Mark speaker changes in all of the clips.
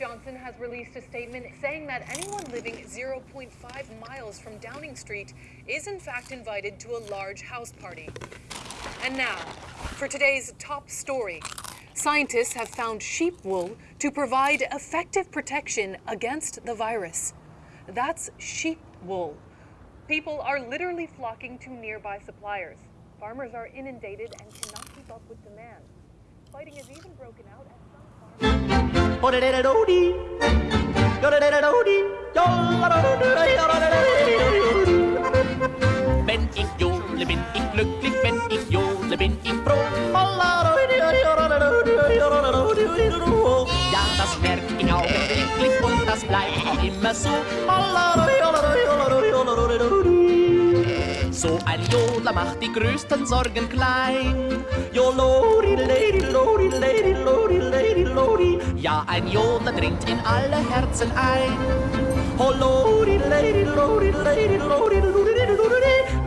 Speaker 1: Johnson has released a statement saying that anyone living 0.5 miles from Downing Street is in fact invited to a large house party. And now, for today's top story. Scientists have found sheep wool to provide effective protection against the virus. That's sheep wool. People are literally flocking to nearby suppliers. Farmers are inundated and cannot keep up with demand. Fighting has even broken out.
Speaker 2: Wenn ich jodle, bin ich glücklich, wenn ich jodle, bin ich froh. Ja, das merk ich augenblicklich und das bleibt auch immer so. So ein Jodler macht die größten Sorgen klein. Jolodi, Ja, ein Jodler dringt in alle Herzen ein.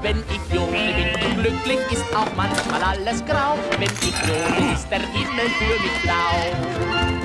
Speaker 2: Wenn ich jodle, bin ich glücklich, ist auch manchmal alles grau. Wenn ich jodle, ist der Himmel für mich blau.